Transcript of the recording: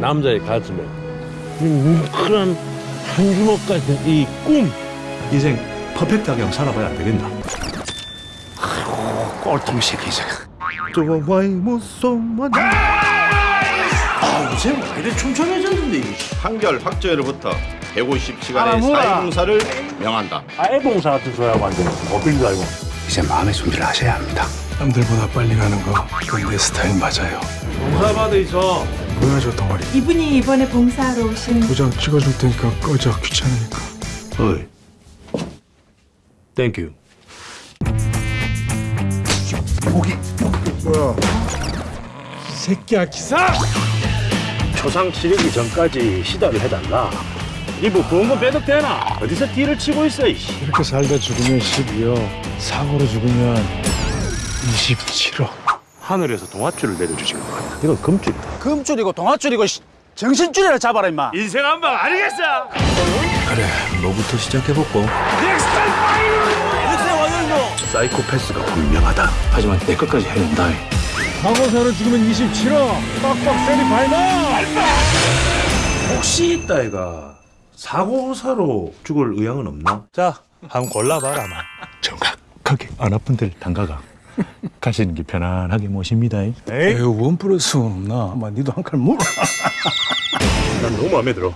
남자의 가슴에 이 뭉클한 한 주먹 같은 이 꿈. 인생 퍼펙트하게 살아봐야 안 되겠나? 꼴통 새끼자. 좋아와이 무소만 아, 요새 왜 이래 촘촘해졌는데. 판결 확정일로부터 150시간의 아. 사회봉사를 명한다. 아예봉사 같은 소리 하고 앉아. 어필 줄 알고. 이제 마음의 준비를 하셔야 합니다. 남들보다 빨리 가는 거 내 스타일 맞아요 봉사받아 있어. 뭐야 저 덩어리 이분이 이번에 봉사하러 오신 도장 찍어줄 테니까 꺼져. 귀찮으니까. 어이. thank you 새끼야 기사! 초상 치르기 전까지 시달을 해달라. 이뭐 보험금 빼덕대나? 어디서 띠를 치고 있어 이씨. 이렇게 살다 죽으면 12억 사고로 죽으면 27억 하늘에서 동아줄을 내려주신 것 같아. 이건 금줄이다. 금줄이고 동아줄이고 씨, 정신줄이라 잡아라 임마. 인생 한 방 아니겠어? 그래 뭐부터 시작해볼까? 사이코패스가 분명하다. 하지만 내 것까지 해낸다. 사고사로 죽으면 27억 빡빡 세리 파이널 혹시 있다이가 사고사로 죽을 의향은 없나? 자 한번 골라봐라 마 정확하게 안 아픈 데를 담가가 가시는 게 편안하게 모십니다 에이 원 플러스 원 없나? 아마 니도 한칼 물어 난 너무 마음에 들어.